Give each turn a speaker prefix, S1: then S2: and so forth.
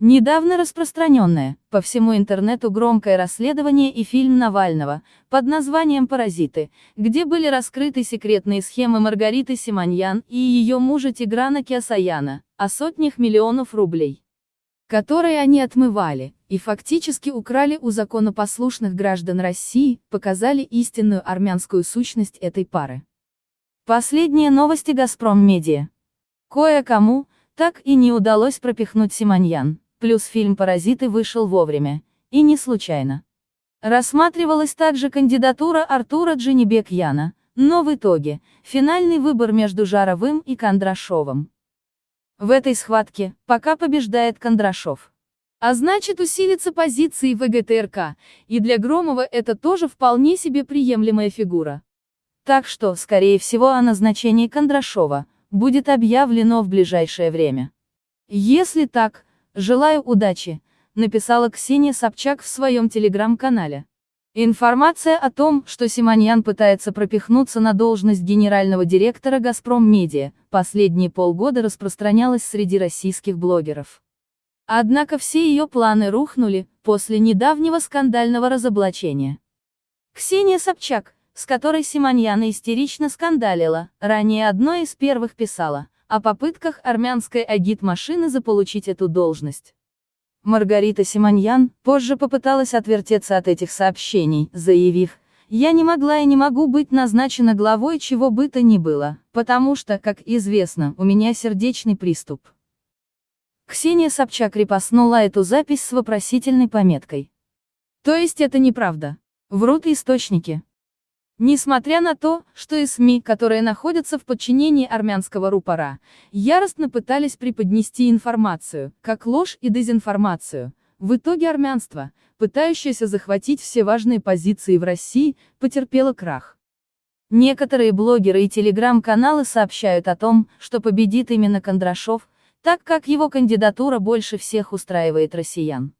S1: Недавно распространенное, по всему интернету громкое расследование и фильм Навального, под названием «Паразиты», где были раскрыты секретные схемы Маргариты Симоньян и ее мужа Тиграна Киасаяна, о сотнях миллионов рублей, которые они отмывали, и фактически украли у законопослушных граждан России, показали истинную армянскую сущность этой пары. Последние новости «Газпром Медиа». Кое-кому, так и не удалось пропихнуть Симоньян. Плюс фильм «Паразиты» вышел вовремя. И не случайно. Рассматривалась также кандидатура Артура Дженебекьяна, но в итоге, финальный выбор между Жаровым и Кондрашовым. В этой схватке, пока побеждает Кондрашов. А значит усилится позиции ВГТРК, и для Громова это тоже вполне себе приемлемая фигура. Так что, скорее всего о назначении Кондрашова, будет объявлено в ближайшее время. Если так, «Желаю удачи», написала Ксения Собчак в своем телеграм-канале. Информация о том, что Симоньян пытается пропихнуться на должность генерального директора «Газпром Медиа», последние полгода распространялась среди российских блогеров. Однако все ее планы рухнули, после недавнего скандального разоблачения. Ксения Собчак, с которой Симоньяна истерично скандалила, ранее одной из первых писала – о попытках армянской агит-машины заполучить эту должность. Маргарита Симоньян позже попыталась отвертеться от этих сообщений, заявив, «Я не могла и не могу быть назначена главой чего бы то ни было, потому что, как известно, у меня сердечный приступ». Ксения Собчак репостнула эту запись с вопросительной пометкой. То есть это неправда. Врут источники. Несмотря на то, что и СМИ, которые находятся в подчинении армянского рупора, яростно пытались преподнести информацию, как ложь и дезинформацию, в итоге армянство, пытающееся захватить все важные позиции в России, потерпело крах. Некоторые блогеры и телеграм-каналы сообщают о том, что победит именно Кондрашов, так как его кандидатура больше всех устраивает россиян.